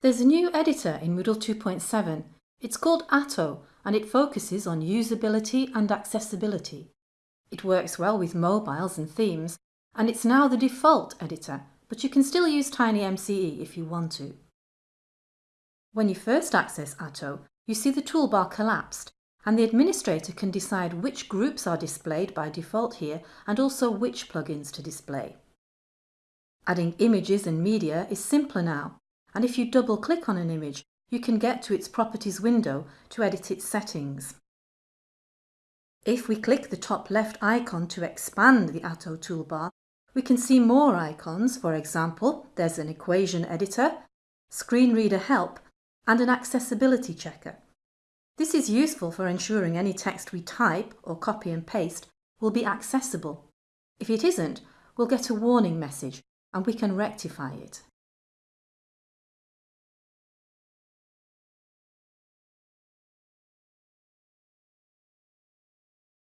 There's a new editor in Moodle 2.7. It's called Atto and it focuses on usability and accessibility. It works well with mobiles and themes and it's now the default editor, but you can still use TinyMCE if you want to. When you first access Atto, you see the toolbar collapsed and the administrator can decide which groups are displayed by default here and also which plugins to display. Adding images and media is simpler now and if you double click on an image, you can get to its properties window to edit its settings. If we click the top left icon to expand the Atto toolbar, we can see more icons, for example, there's an equation editor, screen reader help and an accessibility checker. This is useful for ensuring any text we type or copy and paste will be accessible. If it isn't, we'll get a warning message and we can rectify it.